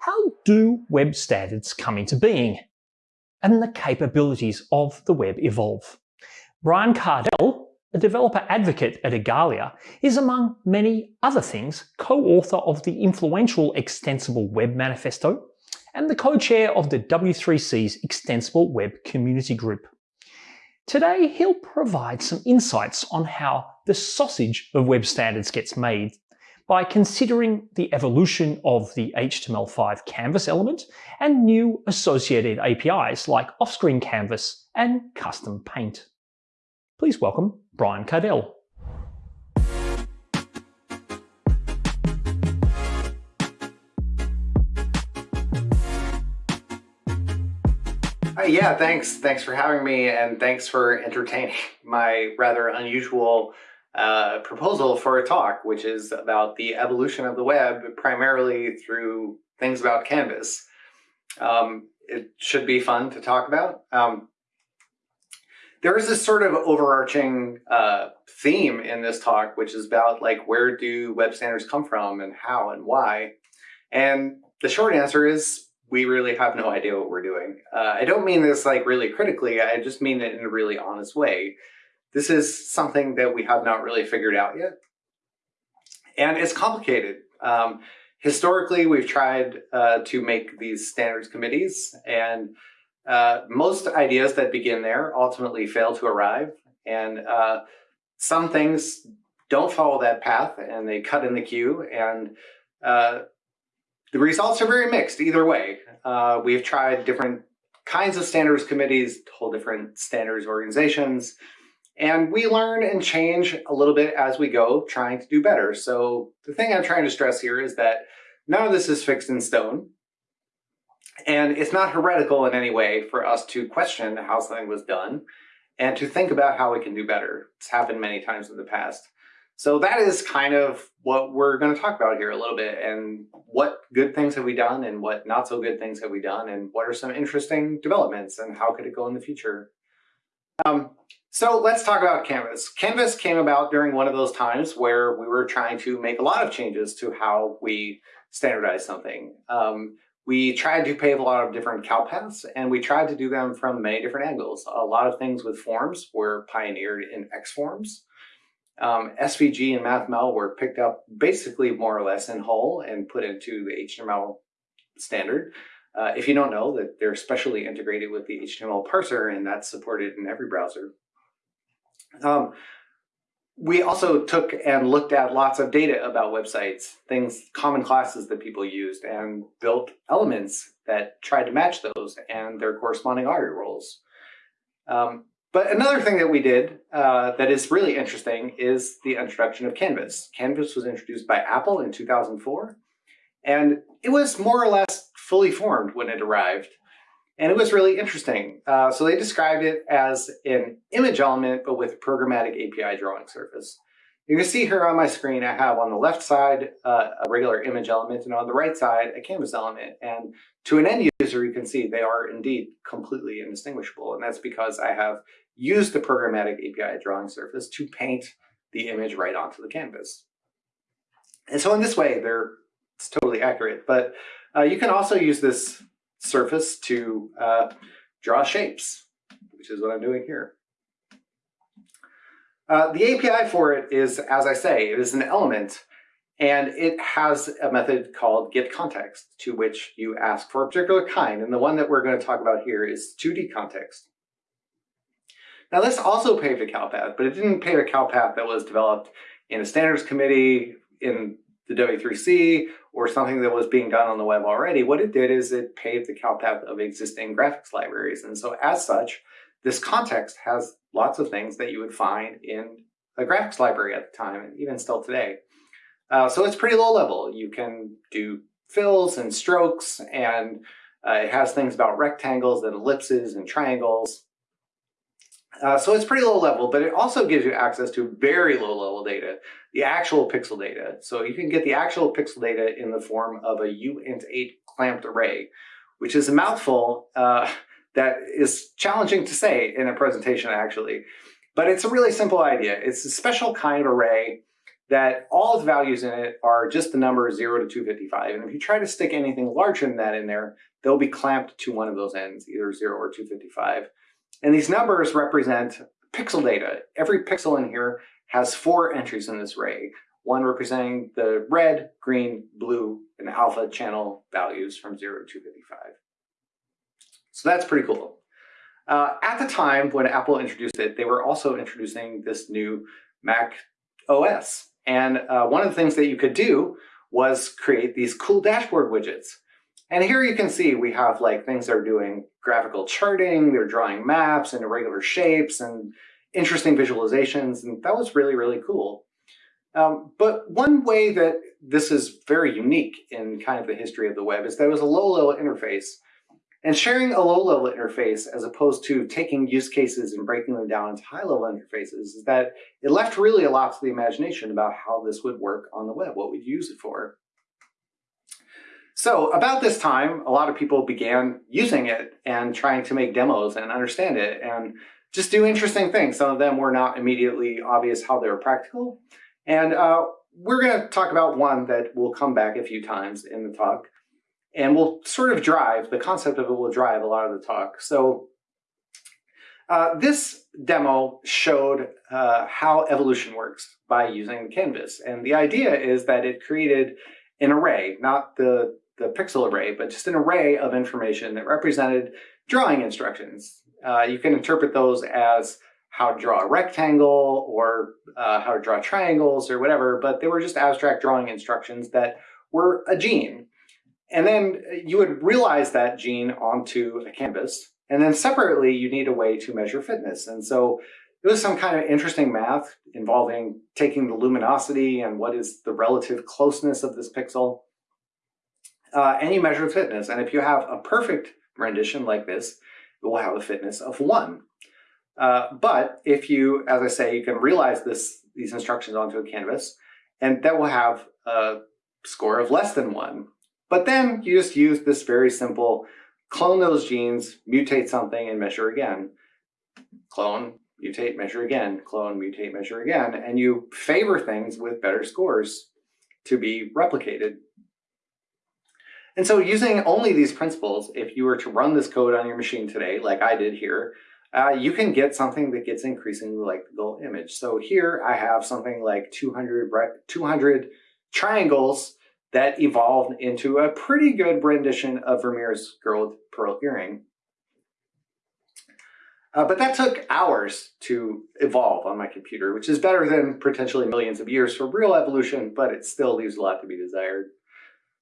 how do web standards come into being? And the capabilities of the web evolve. Brian Kardell, a developer advocate at Igalia, is among many other things co-author of the influential Extensible Web Manifesto and the co-chair of the W3C's Extensible Web Community Group. Today, he'll provide some insights on how the sausage of web standards gets made by considering the evolution of the HTML5 canvas element and new associated APIs like off-screen canvas and custom paint. Please welcome Brian Kardell. Uh, yeah, thanks. Thanks for having me, and thanks for entertaining my rather unusual uh, proposal for a talk, which is about the evolution of the web, primarily through things about Canvas. Um, it should be fun to talk about. Um, there is this sort of overarching uh, theme in this talk, which is about like where do web standards come from and how and why. And the short answer is we really have no idea what we're doing. Uh, I don't mean this like really critically, I just mean it in a really honest way. This is something that we have not really figured out yet. And it's complicated. Um, historically, we've tried uh, to make these standards committees and uh, most ideas that begin there ultimately fail to arrive. And uh, some things don't follow that path and they cut in the queue and uh, the results are very mixed either way. Uh, we've tried different kinds of standards committees, whole different standards organizations, and we learn and change a little bit as we go, trying to do better. So the thing I'm trying to stress here is that none of this is fixed in stone. And it's not heretical in any way for us to question how something was done and to think about how we can do better. It's happened many times in the past. So that is kind of what we're going to talk about here a little bit and what good things have we done and what not so good things have we done and what are some interesting developments and how could it go in the future. Um, so let's talk about Canvas. Canvas came about during one of those times where we were trying to make a lot of changes to how we standardize something. Um, we tried to pave a lot of different cow paths and we tried to do them from many different angles. A lot of things with forms were pioneered in Xforms. Um, SVG and MathML were picked up basically more or less in whole and put into the HTML standard. Uh, if you don't know that they're specially integrated with the HTML parser and that's supported in every browser. Um, we also took and looked at lots of data about websites, things, common classes that people used, and built elements that tried to match those and their corresponding ARIA roles. Um, but another thing that we did uh, that is really interesting is the introduction of Canvas. Canvas was introduced by Apple in 2004, and it was more or less fully formed when it arrived. And it was really interesting. Uh, so they described it as an image element, but with programmatic API drawing surface. You can see here on my screen, I have on the left side uh, a regular image element, and on the right side, a canvas element. And to an end user, you can see they are indeed completely indistinguishable. And that's because I have used the programmatic API drawing surface to paint the image right onto the canvas. And so in this way, they're it's totally accurate. But uh, you can also use this surface to uh, draw shapes, which is what I'm doing here. Uh, the API for it is, as I say, it is an element and it has a method called getContext to which you ask for a particular kind. And the one that we're going to talk about here is 2D context. Now this also paved a cow path, but it didn't pave a cow path that was developed in a standards committee in the W3C or something that was being done on the web already, what it did is it paved the cow path of existing graphics libraries. And so as such, this context has lots of things that you would find in a graphics library at the time, and even still today. Uh, so it's pretty low level. You can do fills and strokes, and uh, it has things about rectangles and ellipses and triangles. Uh, so it's pretty low level, but it also gives you access to very low level data, the actual pixel data. So you can get the actual pixel data in the form of a uint8 clamped array, which is a mouthful uh, that is challenging to say in a presentation actually. But it's a really simple idea. It's a special kind of array that all its values in it are just the number 0 to 255. And if you try to stick anything larger than that in there, they'll be clamped to one of those ends, either 0 or 255. And these numbers represent pixel data. Every pixel in here has four entries in this array, one representing the red, green, blue, and alpha channel values from 0 to 255. So that's pretty cool. Uh, at the time when Apple introduced it, they were also introducing this new Mac OS. And uh, one of the things that you could do was create these cool dashboard widgets. And here you can see we have like things that are doing graphical charting, they're drawing maps and irregular shapes and interesting visualizations. And that was really, really cool. Um, but one way that this is very unique in kind of the history of the web is that it was a low-level interface. And sharing a low-level interface as opposed to taking use cases and breaking them down into high-level interfaces is that it left really a lot to the imagination about how this would work on the web, what we'd use it for. So about this time, a lot of people began using it and trying to make demos and understand it and just do interesting things. Some of them were not immediately obvious how they were practical. And uh, we're going to talk about one that will come back a few times in the talk. And will sort of drive, the concept of it will drive a lot of the talk. So uh, this demo showed uh, how evolution works by using Canvas. And the idea is that it created an array, not the the pixel array, but just an array of information that represented drawing instructions. Uh, you can interpret those as how to draw a rectangle or uh, how to draw triangles or whatever, but they were just abstract drawing instructions that were a gene. And then you would realize that gene onto a canvas. And then separately, you need a way to measure fitness. And so it was some kind of interesting math involving taking the luminosity and what is the relative closeness of this pixel uh, any measure of fitness. And if you have a perfect rendition like this, it will have a fitness of one. Uh, but if you, as I say, you can realize this these instructions onto a canvas, and that will have a score of less than one. But then you just use this very simple clone those genes, mutate something, and measure again. Clone, mutate, measure again, clone, mutate, measure again, and you favor things with better scores to be replicated and so using only these principles, if you were to run this code on your machine today, like I did here, uh, you can get something that gets increasingly like the goal image. So here I have something like 200, 200 triangles that evolved into a pretty good rendition of Vermeer's girl with pearl earring. Uh, but that took hours to evolve on my computer, which is better than potentially millions of years for real evolution, but it still leaves a lot to be desired.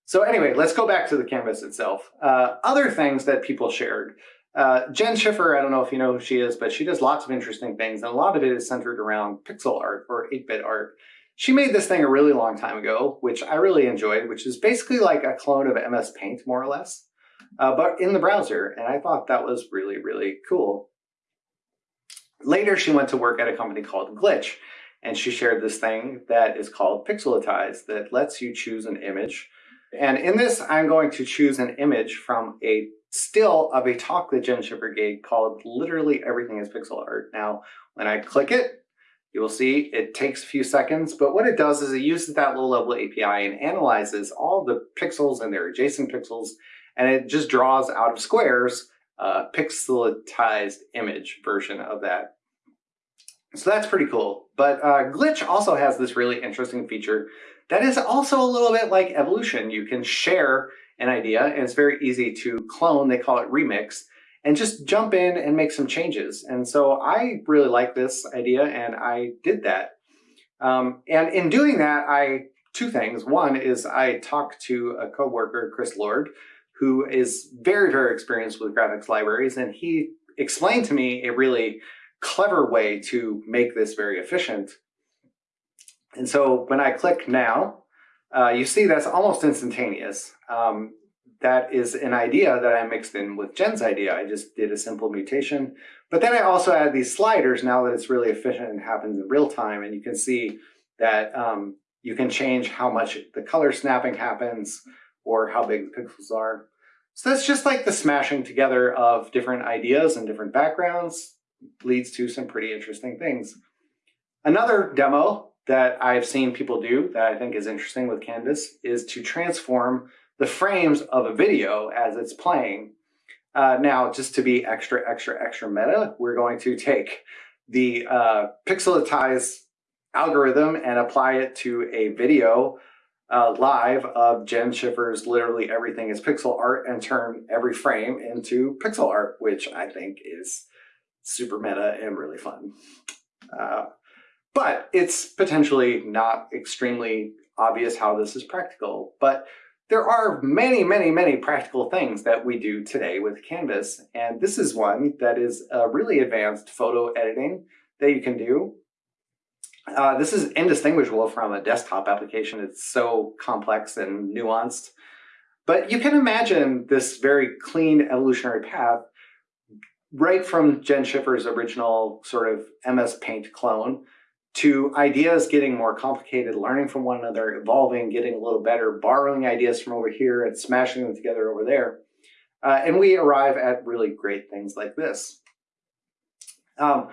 So anyway, let's go back to the canvas itself. Uh, other things that people shared. Uh, Jen Schiffer, I don't know if you know who she is, but she does lots of interesting things, and a lot of it is centered around pixel art or 8-bit art. She made this thing a really long time ago, which I really enjoyed, which is basically like a clone of MS Paint, more or less, uh, but in the browser, and I thought that was really, really cool. Later, she went to work at a company called Glitch, and she shared this thing that is called Pixelatize that lets you choose an image and in this, I'm going to choose an image from a still of a talk that Jen Schiffer gave called Literally Everything is Pixel Art. Now, when I click it, you will see it takes a few seconds, but what it does is it uses that low-level API and analyzes all the pixels and their adjacent pixels, and it just draws out of squares a pixelized image version of that. So that's pretty cool. But uh, Glitch also has this really interesting feature that is also a little bit like evolution. You can share an idea and it's very easy to clone, they call it remix, and just jump in and make some changes. And so I really like this idea and I did that. Um, and in doing that, I two things. One is I talked to a coworker, Chris Lord, who is very, very experienced with graphics libraries, and he explained to me a really clever way to make this very efficient. And so when I click now, uh, you see that's almost instantaneous. Um, that is an idea that I mixed in with Jen's idea. I just did a simple mutation. But then I also add these sliders now that it's really efficient and happens in real time. And you can see that um, you can change how much the color snapping happens or how big the pixels are. So that's just like the smashing together of different ideas and different backgrounds leads to some pretty interesting things. Another demo that I've seen people do that I think is interesting with Canvas is to transform the frames of a video as it's playing. Uh, now, just to be extra, extra, extra meta, we're going to take the uh, pixelatize algorithm and apply it to a video uh, live of Jen Schiffer's literally everything is pixel art and turn every frame into pixel art, which I think is super meta and really fun. Uh, but it's potentially not extremely obvious how this is practical. But there are many, many, many practical things that we do today with Canvas. And this is one that is a really advanced photo editing that you can do. Uh, this is indistinguishable from a desktop application. It's so complex and nuanced. But you can imagine this very clean evolutionary path right from Jen Schiffer's original sort of MS Paint clone to ideas getting more complicated, learning from one another, evolving, getting a little better, borrowing ideas from over here and smashing them together over there. Uh, and we arrive at really great things like this. Um,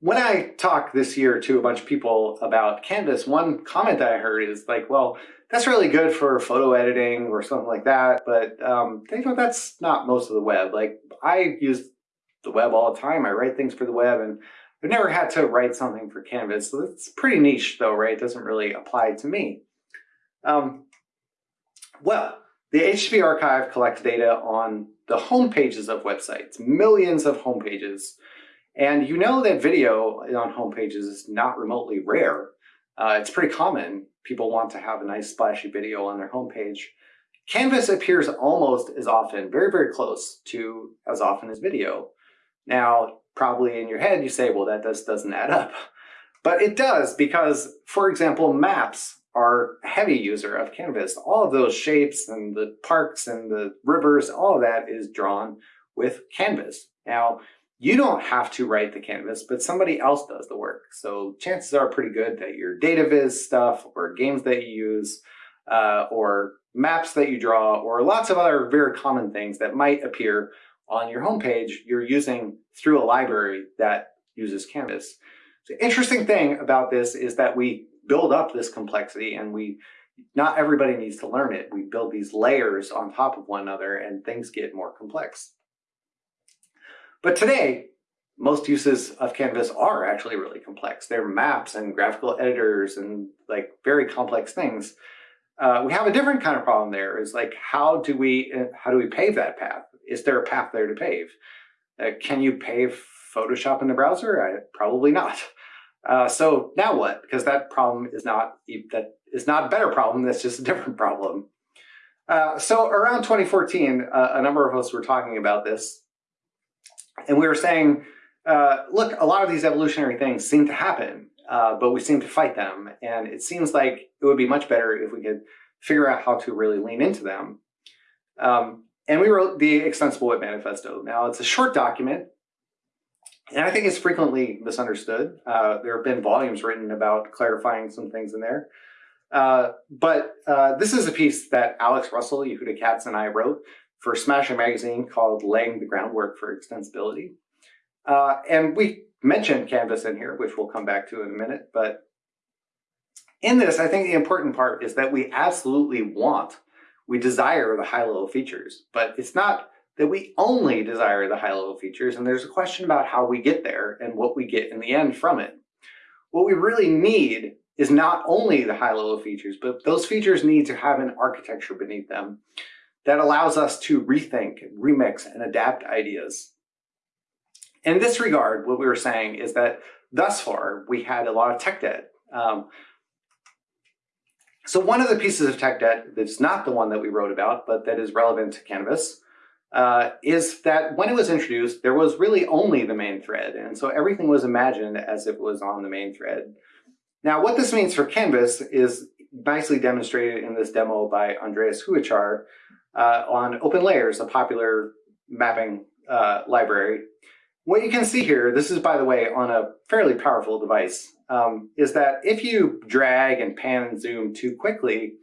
when I talk this year to a bunch of people about Canvas, one comment that I heard is like, well, that's really good for photo editing or something like that, but um, you know, that's not most of the web. Like I use the web all the time. I write things for the web and I've never had to write something for Canvas. So it's pretty niche though, right? It doesn't really apply to me. Um, well, the HTTP archive collects data on the home pages of websites, millions of home pages. And you know that video on home pages is not remotely rare. Uh, it's pretty common. People want to have a nice splashy video on their homepage. Canvas appears almost as often, very, very close to as often as video. Now, probably in your head, you say, well, that just doesn't add up. But it does because, for example, maps are a heavy user of Canvas. All of those shapes and the parks and the rivers, all of that is drawn with Canvas. Now, you don't have to write the canvas, but somebody else does the work. So chances are pretty good that your data viz stuff or games that you use uh, or maps that you draw or lots of other very common things that might appear on your homepage, you're using through a library that uses Canvas. The interesting thing about this is that we build up this complexity and we not everybody needs to learn it. We build these layers on top of one another and things get more complex. But today, most uses of Canvas are actually really complex. They're maps and graphical editors and like very complex things. Uh, we have a different kind of problem there is like, how do we, how do we pave that path? Is there a path there to pave? Uh, can you pave Photoshop in the browser? I, probably not. Uh, so now what? Because that problem is not, that is not a better problem, that's just a different problem. Uh, so around 2014, uh, a number of us were talking about this and we were saying, uh, look, a lot of these evolutionary things seem to happen, uh, but we seem to fight them. And it seems like it would be much better if we could figure out how to really lean into them. Um, and we wrote the Extensible Web Manifesto. Now, it's a short document, and I think it's frequently misunderstood. Uh, there have been volumes written about clarifying some things in there. Uh, but uh, this is a piece that Alex Russell, Yehuda Katz, and I wrote for Smashing Magazine called Laying the Groundwork for Extensibility. Uh, and we mentioned Canvas in here, which we'll come back to in a minute. But in this, I think the important part is that we absolutely want, we desire the high-level features, but it's not that we only desire the high-level features. And there's a question about how we get there and what we get in the end from it. What we really need is not only the high-level features, but those features need to have an architecture beneath them that allows us to rethink, remix, and adapt ideas. In this regard, what we were saying is that thus far, we had a lot of tech debt. Um, so one of the pieces of tech debt that's not the one that we wrote about, but that is relevant to Canvas, uh, is that when it was introduced, there was really only the main thread. And so everything was imagined as it was on the main thread. Now, what this means for Canvas is nicely demonstrated in this demo by Andreas Hocevar, uh, on OpenLayers, a popular mapping uh, library. What you can see here, this is by the way on a fairly powerful device, um, is that if you drag and pan and zoom too quickly,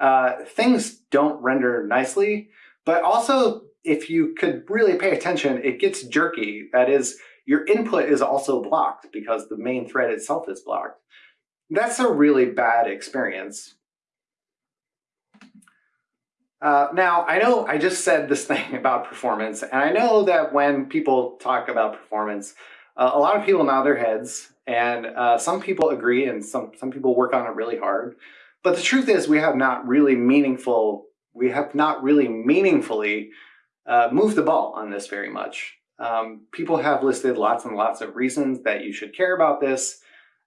uh, things don't render nicely, but also if you could really pay attention, it gets jerky. That is, your input is also blocked because the main thread itself is blocked. That's a really bad experience. Uh, now, I know I just said this thing about performance, and I know that when people talk about performance, uh, a lot of people nod their heads, and uh, some people agree, and some, some people work on it really hard. But the truth is, we have not really meaningful, we have not really meaningfully uh, moved the ball on this very much. Um, people have listed lots and lots of reasons that you should care about this.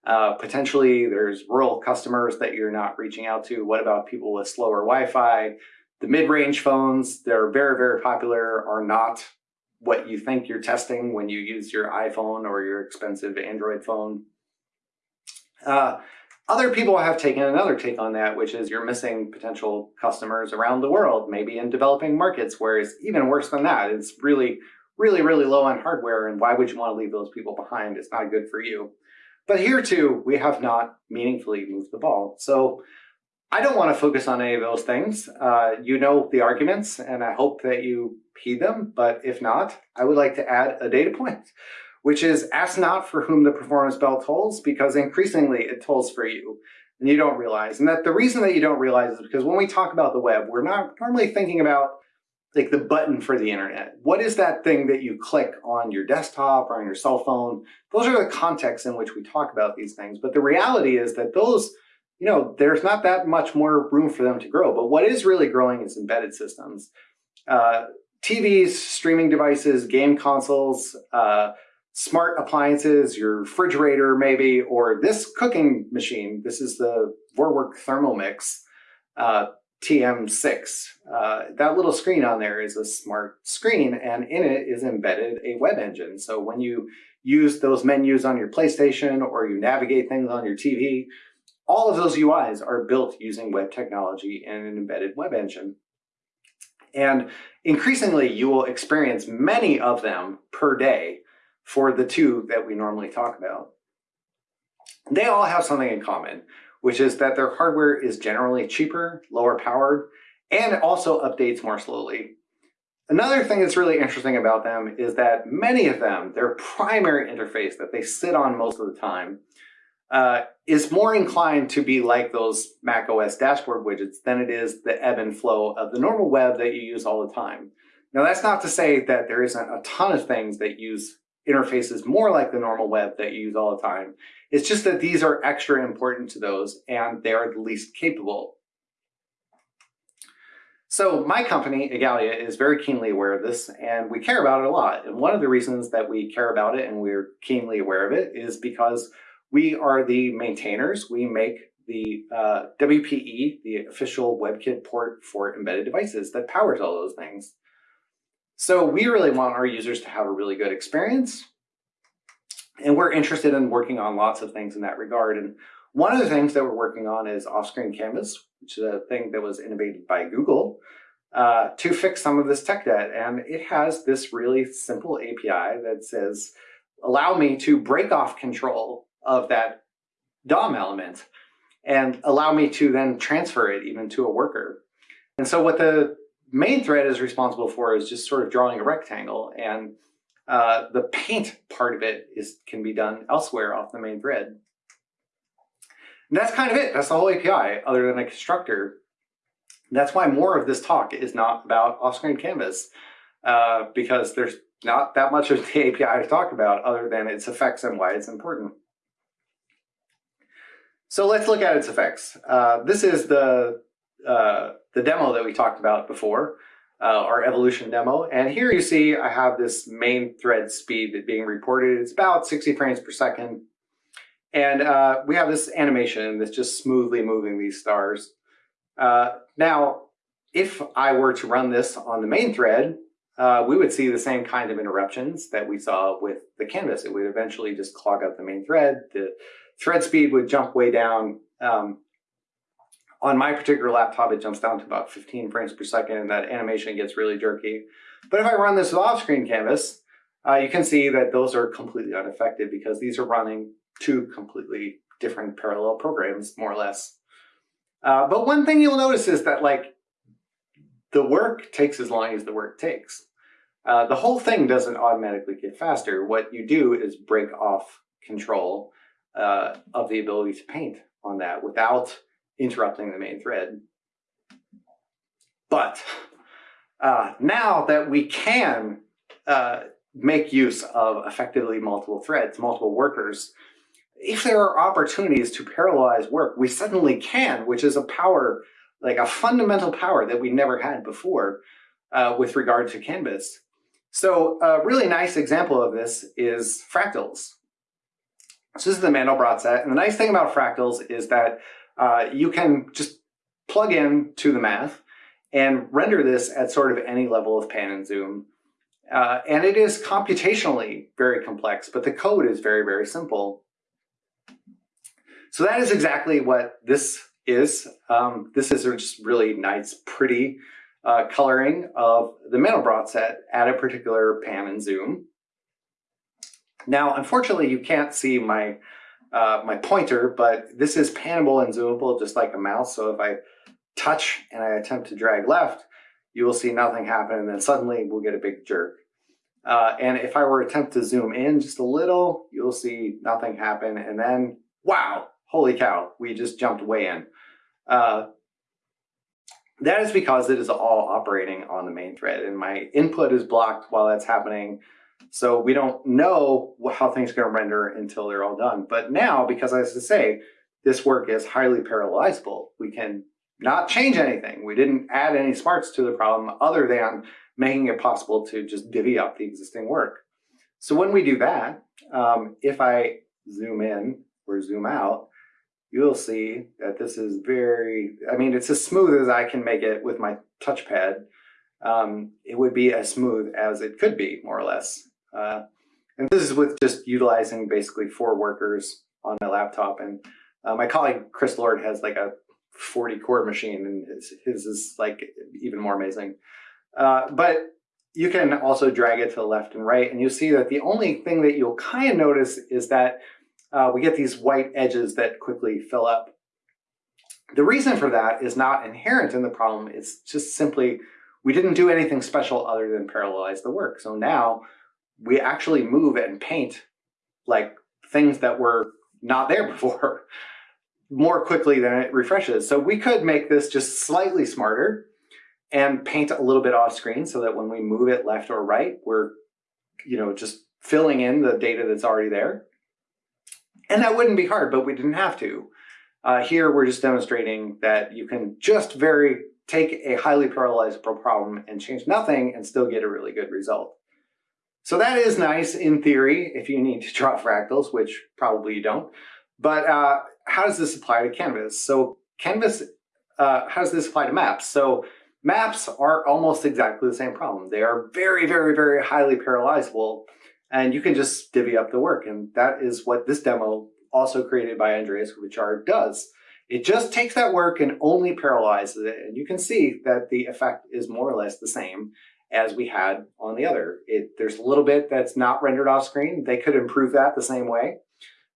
Uh, potentially, there's rural customers that you're not reaching out to. What about people with slower Wi-Fi? The mid-range phones, they're very, very popular, are not what you think you're testing when you use your iPhone or your expensive Android phone. Uh, other people have taken another take on that, which is you're missing potential customers around the world, maybe in developing markets where it's even worse than that. It's really, really, really low on hardware, and why would you want to leave those people behind? It's not good for you. But here too, we have not meaningfully moved the ball. So I don't want to focus on any of those things. Uh, you know the arguments, and I hope that you heed them. But if not, I would like to add a data point, which is ask not for whom the performance bell tolls, because increasingly it tolls for you, and you don't realize. And that the reason that you don't realize is because when we talk about the web, we're not normally thinking about like the button for the internet. What is that thing that you click on your desktop or on your cell phone? Those are the contexts in which we talk about these things. But the reality is that those you know, there's not that much more room for them to grow. But what is really growing is embedded systems. Uh, TVs, streaming devices, game consoles, uh, smart appliances, your refrigerator maybe, or this cooking machine. This is the Vorwerk Thermomix uh, TM6. Uh, that little screen on there is a smart screen and in it is embedded a web engine. So when you use those menus on your PlayStation or you navigate things on your TV, all of those UIs are built using web technology and an embedded web engine. And increasingly, you will experience many of them per day for the two that we normally talk about. They all have something in common, which is that their hardware is generally cheaper, lower powered, and also updates more slowly. Another thing that's really interesting about them is that many of them, their primary interface that they sit on most of the time, uh, is more inclined to be like those Mac OS dashboard widgets than it is the ebb and flow of the normal web that you use all the time. Now, that's not to say that there isn't a ton of things that use interfaces more like the normal web that you use all the time. It's just that these are extra important to those and they are the least capable. So my company, Igalia, is very keenly aware of this and we care about it a lot. And one of the reasons that we care about it and we're keenly aware of it is because we are the maintainers. We make the uh, WPE, the official WebKit port for embedded devices that powers all those things. So we really want our users to have a really good experience. And we're interested in working on lots of things in that regard. And one of the things that we're working on is off-screen canvas, which is a thing that was innovated by Google uh, to fix some of this tech debt. And it has this really simple API that says, allow me to break off control of that DOM element and allow me to then transfer it even to a worker. And so what the main thread is responsible for is just sort of drawing a rectangle and uh, the paint part of it is can be done elsewhere off the main thread. And that's kind of it. That's the whole API other than a constructor. that's why more of this talk is not about off-screen canvas uh, because there's not that much of the API to talk about other than its effects and why it's important. So let's look at its effects. Uh, this is the, uh, the demo that we talked about before, uh, our evolution demo. And here you see I have this main thread speed that being reported. It's about 60 frames per second. And uh, we have this animation that's just smoothly moving these stars. Uh, now, if I were to run this on the main thread, uh, we would see the same kind of interruptions that we saw with the canvas. It would eventually just clog up the main thread. The thread speed would jump way down. Um, on my particular laptop, it jumps down to about 15 frames per second, and that animation gets really jerky. But if I run this with off-screen canvas, uh, you can see that those are completely unaffected because these are running two completely different parallel programs, more or less. Uh, but one thing you'll notice is that like the work takes as long as the work takes. Uh, the whole thing doesn't automatically get faster. What you do is break off control uh, of the ability to paint on that without interrupting the main thread. But uh, now that we can uh, make use of effectively multiple threads, multiple workers, if there are opportunities to parallelize work, we suddenly can, which is a power, like a fundamental power that we never had before uh, with regard to Canvas. So a really nice example of this is fractals. So this is the Mandelbrot set. And the nice thing about fractals is that uh, you can just plug in to the math and render this at sort of any level of pan and zoom. Uh, and it is computationally very complex, but the code is very, very simple. So that is exactly what this is. Um, this is just really nice, pretty uh, coloring of the Mandelbrot set at a particular pan and zoom. Now, unfortunately, you can't see my uh, my pointer, but this is panable and zoomable just like a mouse. So if I touch and I attempt to drag left, you will see nothing happen and then suddenly we'll get a big jerk. Uh, and if I were to attempt to zoom in just a little, you'll see nothing happen and then, wow, holy cow, we just jumped way in. Uh, that is because it is all operating on the main thread and my input is blocked while that's happening. So we don't know how things are going to render until they're all done. But now, because as I say, this work is highly parallelizable, we can not change anything. We didn't add any smarts to the problem other than making it possible to just divvy up the existing work. So when we do that, um, if I zoom in or zoom out, you'll see that this is very, I mean, it's as smooth as I can make it with my touchpad. Um, it would be as smooth as it could be, more or less. Uh, and this is with just utilizing basically four workers on my laptop. And uh, my colleague, Chris Lord, has like a 40 core machine and his, his is like even more amazing. Uh, but you can also drag it to the left and right. And you'll see that the only thing that you'll kind of notice is that uh, we get these white edges that quickly fill up. The reason for that is not inherent in the problem. It's just simply we didn't do anything special other than parallelize the work. So now we actually move and paint like things that were not there before more quickly than it refreshes. So we could make this just slightly smarter and paint a little bit off screen so that when we move it left or right, we're you know just filling in the data that's already there. And that wouldn't be hard, but we didn't have to. Uh, here, we're just demonstrating that you can just very take a highly parallelizable problem and change nothing and still get a really good result. So that is nice in theory if you need to draw fractals, which probably you don't. But uh, how does this apply to Canvas? So Canvas, uh, how does this apply to maps? So maps are almost exactly the same problem. They are very, very, very highly parallelizable and you can just divvy up the work. And that is what this demo, also created by Andreas Hocevar, does. It just takes that work and only parallelizes it. And you can see that the effect is more or less the same as we had on the other. It, there's a little bit that's not rendered off screen. They could improve that the same way.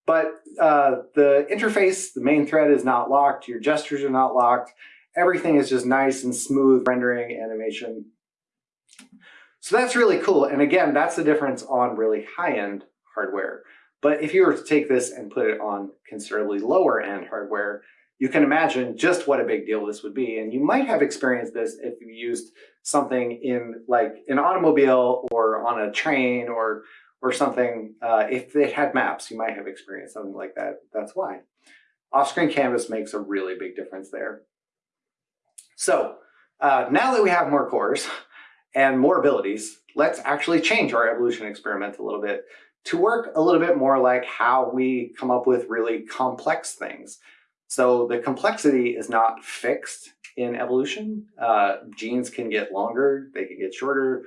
But uh, the interface, the main thread is not locked. Your gestures are not locked. Everything is just nice and smooth rendering animation. So that's really cool. And again, that's the difference on really high-end hardware. But if you were to take this and put it on considerably lower end hardware, you can imagine just what a big deal this would be. And you might have experienced this if you used something in like an automobile or on a train or or something. Uh, if it had maps, you might have experienced something like that. That's why. Off-screen canvas makes a really big difference there. So uh, now that we have more cores, and more abilities, let's actually change our evolution experiment a little bit to work a little bit more like how we come up with really complex things. So the complexity is not fixed in evolution. Uh, genes can get longer, they can get shorter.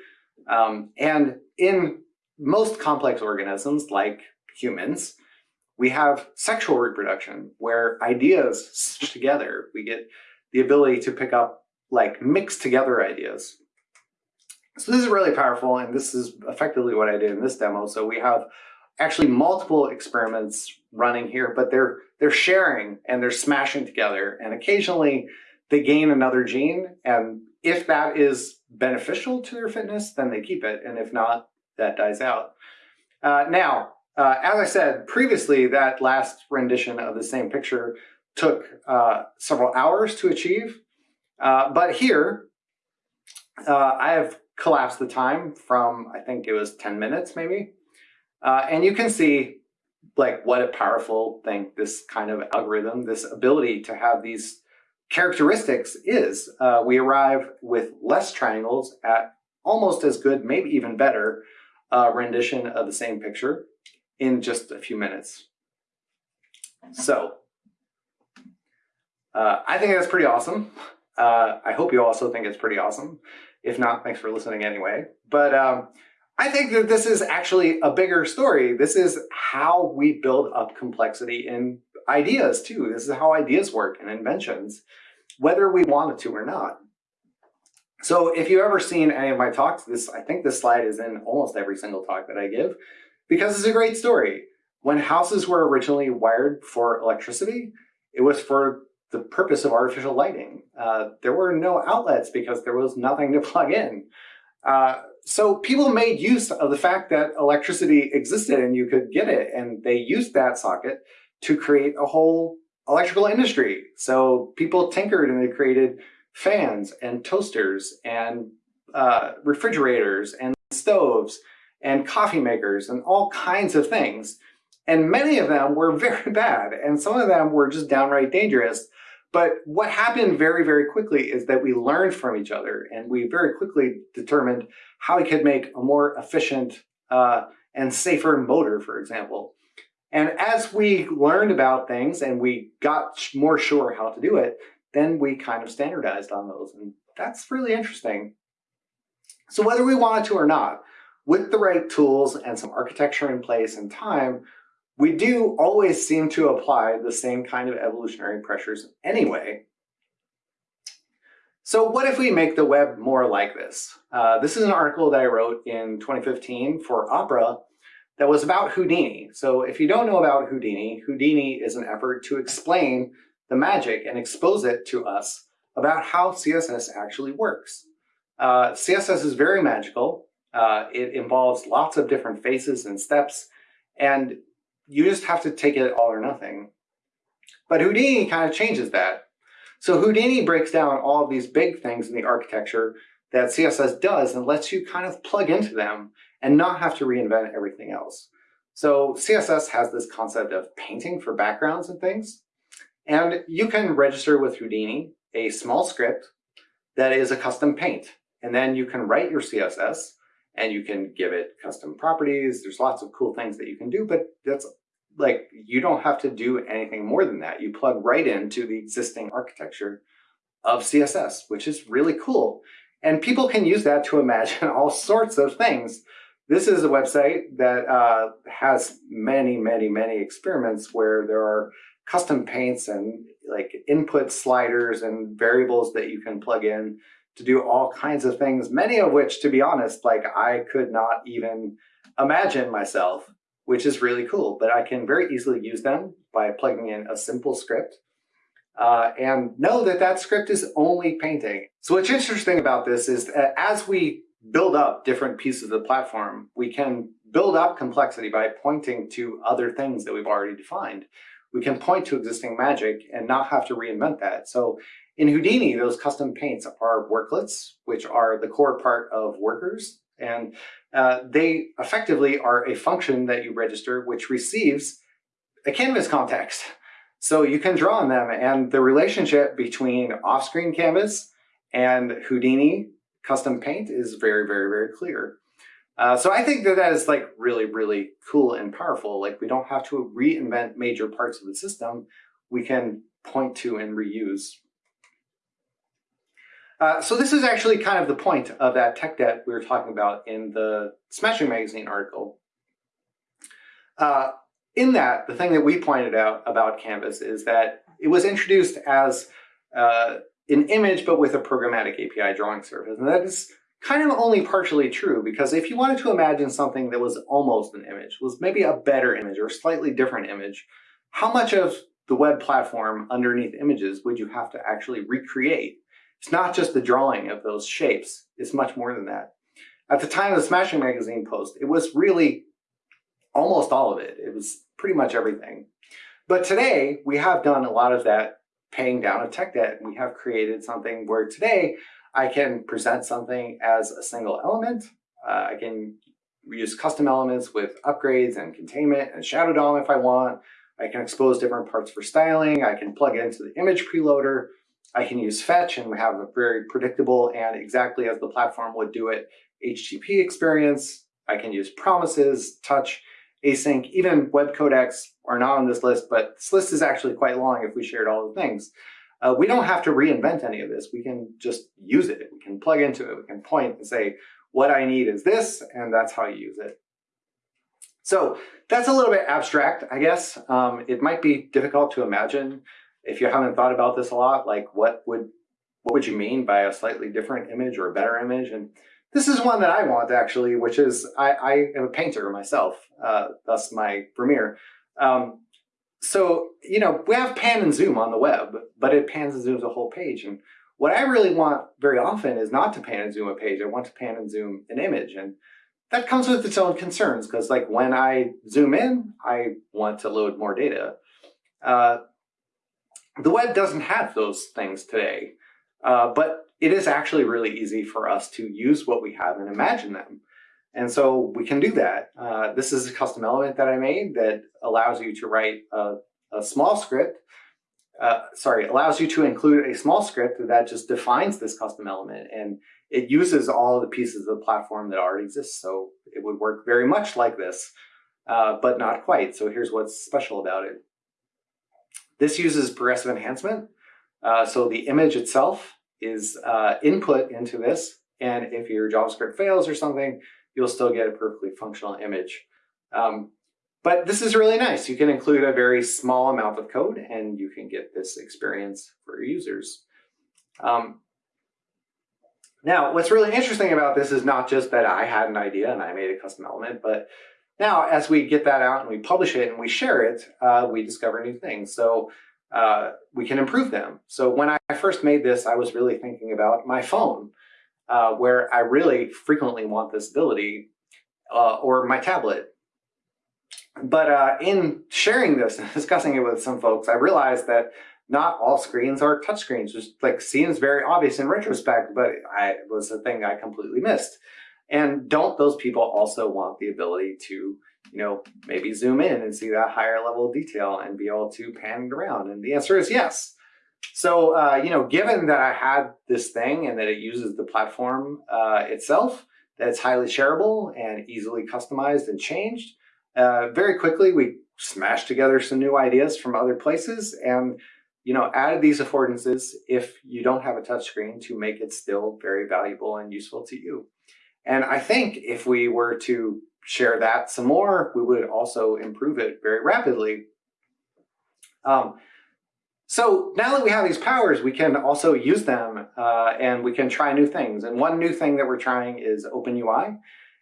Um, and in most complex organisms like humans, we have sexual reproduction where ideas stitch together. We get the ability to pick up like mixed together ideas. So this is really powerful, and this is effectively what I did in this demo. So we have actually multiple experiments running here, but they're they're sharing and they're smashing together, and occasionally they gain another gene, and if that is beneficial to their fitness, then they keep it, and if not, that dies out. Uh, now, uh, as I said previously, that last rendition of the same picture took uh, several hours to achieve. Uh, but here, uh, I have collapsed the time from, I think it was 10 minutes maybe. Uh, and you can see like what a powerful thing this kind of algorithm, this ability to have these characteristics is. Uh, we arrive with less triangles at almost as good, maybe even better, uh, rendition of the same picture in just a few minutes. So uh, I think that's pretty awesome. Uh, I hope you also think it's pretty awesome. If not, thanks for listening anyway. But um, I think that this is actually a bigger story. This is how we build up complexity in ideas too. This is how ideas work and inventions, whether we wanted to or not. So if you've ever seen any of my talks, this I think this slide is in almost every single talk that I give because it's a great story. When houses were originally wired for electricity, it was for the purpose of artificial lighting. Uh, there were no outlets because there was nothing to plug in. Uh, so people made use of the fact that electricity existed and you could get it, and they used that socket to create a whole electrical industry. So people tinkered and they created fans and toasters and uh, refrigerators and stoves and coffee makers and all kinds of things. And many of them were very bad, and some of them were just downright dangerous. But what happened very, very quickly is that we learned from each other and we very quickly determined how we could make a more efficient uh, and safer motor, for example. And as we learned about things and we got more sure how to do it, then we kind of standardized on those. And that's really interesting. So whether we wanted to or not, with the right tools and some architecture in place and time, we do always seem to apply the same kind of evolutionary pressures anyway. So what if we make the web more like this? Uh, this is an article that I wrote in 2015 for Opera that was about Houdini. So if you don't know about Houdini, Houdini is an effort to explain the magic and expose it to us about how CSS actually works. Uh, CSS is very magical. Uh, it involves lots of different faces and steps, and you just have to take it all or nothing. But Houdini kind of changes that. So Houdini breaks down all of these big things in the architecture that CSS does and lets you kind of plug into them and not have to reinvent everything else. So CSS has this concept of painting for backgrounds and things. And you can register with Houdini a small script that is a custom paint. And then you can write your CSS and you can give it custom properties. There's lots of cool things that you can do, but that's like, you don't have to do anything more than that. You plug right into the existing architecture of CSS, which is really cool. And people can use that to imagine all sorts of things. This is a website that uh, has many, many, many experiments where there are custom paints and like input sliders and variables that you can plug in to do all kinds of things, many of which, to be honest, like I could not even imagine myself, which is really cool. But I can very easily use them by plugging in a simple script uh, and know that that script is only painting. So what's interesting about this is that as we build up different pieces of the platform, we can build up complexity by pointing to other things that we've already defined. We can point to existing magic and not have to reinvent that. So in Houdini, those custom paints are worklets, which are the core part of workers. And uh, they effectively are a function that you register which receives a canvas context. So you can draw on them and the relationship between off-screen canvas and Houdini custom paint is very, very, very clear. Uh, so I think that that is like really, really cool and powerful. Like we don't have to reinvent major parts of the system. We can point to and reuse uh, so this is actually kind of the point of that tech debt we were talking about in the Smashing Magazine article. Uh, in that, the thing that we pointed out about Canvas is that it was introduced as uh, an image, but with a programmatic API drawing surface. And that is kind of only partially true, because if you wanted to imagine something that was almost an image, was maybe a better image or a slightly different image, how much of the web platform underneath images would you have to actually recreate it's not just the drawing of those shapes, it's much more than that. At the time of the Smashing Magazine post, it was really almost all of it. It was pretty much everything. But today we have done a lot of that paying down of tech debt. We have created something where today I can present something as a single element. Uh, I can use custom elements with upgrades and containment and shadow DOM if I want. I can expose different parts for styling. I can plug into the image preloader. I can use fetch and we have a very predictable and exactly as the platform would do it HTTP experience. I can use promises, touch, async, even web codecs are not on this list, but this list is actually quite long if we shared all the things. Uh, we don't have to reinvent any of this. We can just use it. We can plug into it. We can point and say, what I need is this, and that's how you use it. So that's a little bit abstract, I guess. Um, it might be difficult to imagine if you haven't thought about this a lot, like what would what would you mean by a slightly different image or a better image? And this is one that I want actually, which is I, I am a painter myself, uh, thus my Vermeer. Um, so, you know, we have pan and zoom on the web, but it pans and zooms a whole page. And what I really want very often is not to pan and zoom a page. I want to pan and zoom an image. And that comes with its own concerns because like when I zoom in, I want to load more data. Uh, the web doesn't have those things today, uh, but it is actually really easy for us to use what we have and imagine them. And so we can do that. Uh, this is a custom element that I made that allows you to write a, a small script. Uh, sorry, allows you to include a small script that just defines this custom element. And it uses all the pieces of the platform that already exists. So it would work very much like this, uh, but not quite. So here's what's special about it. This uses progressive enhancement. Uh, so the image itself is uh, input into this. And if your JavaScript fails or something, you'll still get a perfectly functional image. Um, but this is really nice. You can include a very small amount of code and you can get this experience for your users. Um, now, what's really interesting about this is not just that I had an idea and I made a custom element, but now as we get that out and we publish it and we share it, uh, we discover new things. So uh, we can improve them. So when I first made this, I was really thinking about my phone, uh, where I really frequently want this ability, uh, or my tablet. But uh, in sharing this and discussing it with some folks, I realized that not all screens are touchscreens. Just like seems very obvious in retrospect, but I was a thing I completely missed. And don't those people also want the ability to you know, maybe zoom in and see that higher level of detail and be able to pan it around? And the answer is yes. So, uh, you know, given that I had this thing and that it uses the platform uh, itself, that it's highly shareable and easily customized and changed, uh, very quickly we smashed together some new ideas from other places and, you know, added these affordances if you don't have a touchscreen to make it still very valuable and useful to you. And I think if we were to share that some more, we would also improve it very rapidly. Um, so now that we have these powers, we can also use them uh, and we can try new things. And one new thing that we're trying is OpenUI,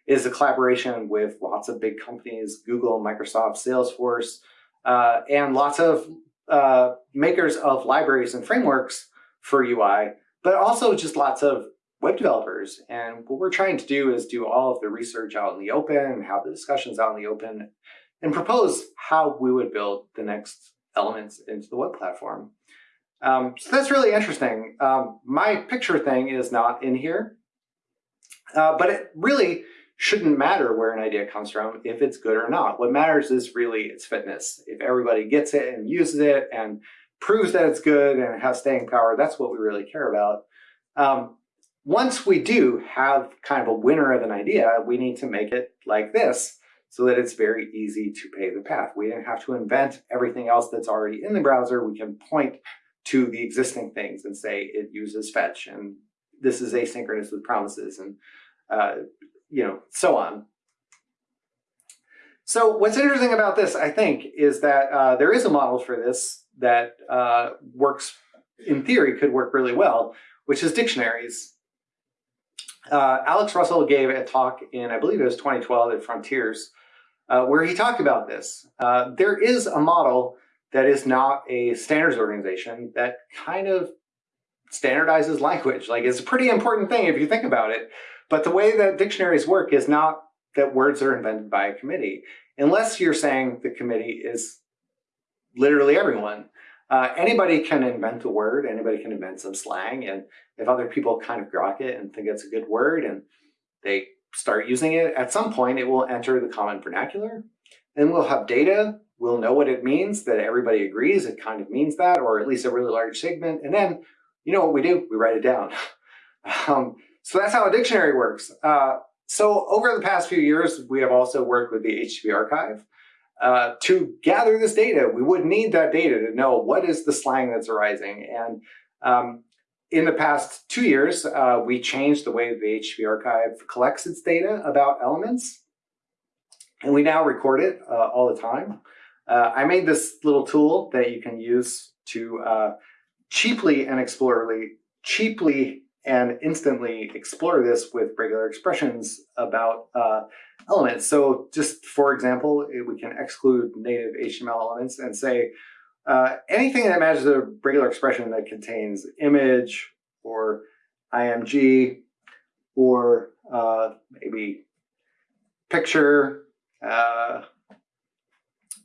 is a collaboration with lots of big companies, Google, Microsoft, Salesforce, uh, and lots of uh, makers of libraries and frameworks for UI, but also just lots of web developers. And what we're trying to do is do all of the research out in the open have the discussions out in the open and propose how we would build the next elements into the web platform. Um, so that's really interesting. Um, my picture thing is not in here, uh, but it really shouldn't matter where an idea comes from if it's good or not. What matters is really its fitness. If everybody gets it and uses it and proves that it's good and has staying power, that's what we really care about. Um, once we do have kind of a winner of an idea, we need to make it like this so that it's very easy to pave the path. We don't have to invent everything else that's already in the browser. We can point to the existing things and say it uses fetch and this is asynchronous with promises and uh, you know so on. So what's interesting about this, I think, is that uh, there is a model for this that uh, works, in theory, could work really well, which is dictionaries. Uh, Alex Russell gave a talk in, I believe it was 2012 at Fronteers, uh, where he talked about this. Uh, there is a model that is not a standards organization that kind of standardizes language. Like it's a pretty important thing if you think about it. But the way that dictionaries work is not that words are invented by a committee. Unless you're saying the committee is literally everyone. Uh, anybody can invent a word, anybody can invent some slang, and if other people kind of grok it and think it's a good word and they start using it, at some point it will enter the common vernacular, and we'll have data, we'll know what it means, that everybody agrees it kind of means that, or at least a really large segment, and then you know what we do? We write it down. um, so that's how a dictionary works. Uh, so over the past few years, we have also worked with the HTTP archive. Uh, to gather this data, we would need that data to know what is the slang that's arising. And um, in the past two years, uh, we changed the way the HTTP archive collects its data about elements. And we now record it uh, all the time. Uh, I made this little tool that you can use to uh, cheaply and explorably, cheaply and instantly explore this with regular expressions about uh, elements. So just for example, we can exclude native HTML elements and say uh, anything that matches a regular expression that contains image or IMG or uh, maybe picture, uh,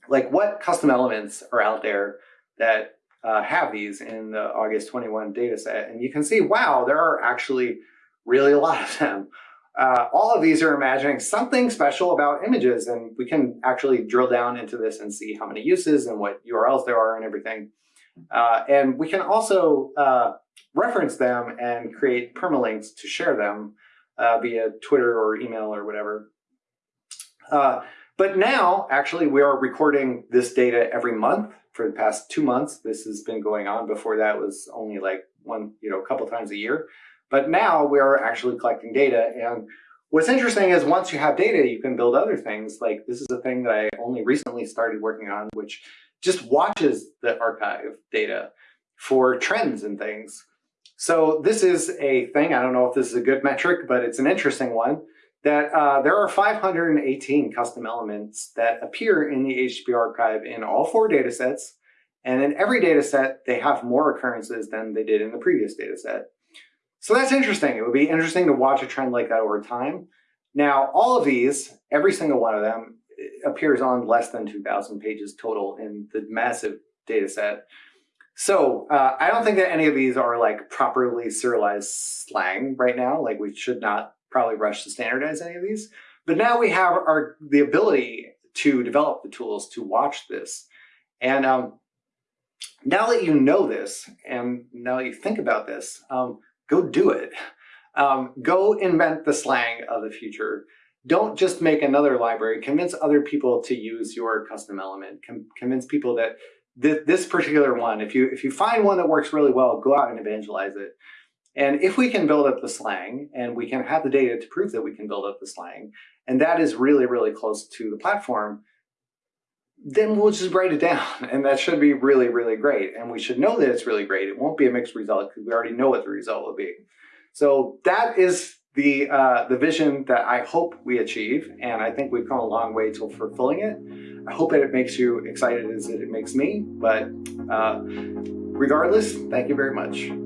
like what custom elements are out there that uh, have these in the August 21 data set. And you can see, wow, there are actually really a lot of them. Uh, all of these are imagining something special about images, and we can actually drill down into this and see how many uses and what URLs there are and everything. Uh, and we can also uh, reference them and create permalinks to share them uh, via Twitter or email or whatever. Uh, but now, actually, we are recording this data every month for the past two months. This has been going on. Before that was only like one, you know, a couple times a year. But now we are actually collecting data. And what's interesting is once you have data, you can build other things. Like this is a thing that I only recently started working on, which just watches the archive data for trends and things. So this is a thing, I don't know if this is a good metric, but it's an interesting one that uh, there are 518 custom elements that appear in the HTTP archive in all four data sets. And in every data set, they have more occurrences than they did in the previous data set. So that's interesting. It would be interesting to watch a trend like that over time. Now, all of these, every single one of them appears on less than 2,000 pages total in the massive data set. So uh, I don't think that any of these are like properly serialized slang right now. Like we should not probably rush to standardize any of these. But now we have our the ability to develop the tools to watch this. And um, now that you know this, and now that you think about this, um, go do it. Um, go invent the slang of the future. Don't just make another library. Convince other people to use your custom element. Com convince people that th this particular one, if you if you find one that works really well, go out and evangelize it. And if we can build up the slang and we can have the data to prove that we can build up the slang, and that is really, really close to the platform, then we'll just write it down. And that should be really, really great. And we should know that it's really great. It won't be a mixed result because we already know what the result will be. So that is the uh, the vision that I hope we achieve. And I think we've come a long way to fulfilling it. I hope that it makes you excited as it makes me. But uh, regardless, thank you very much.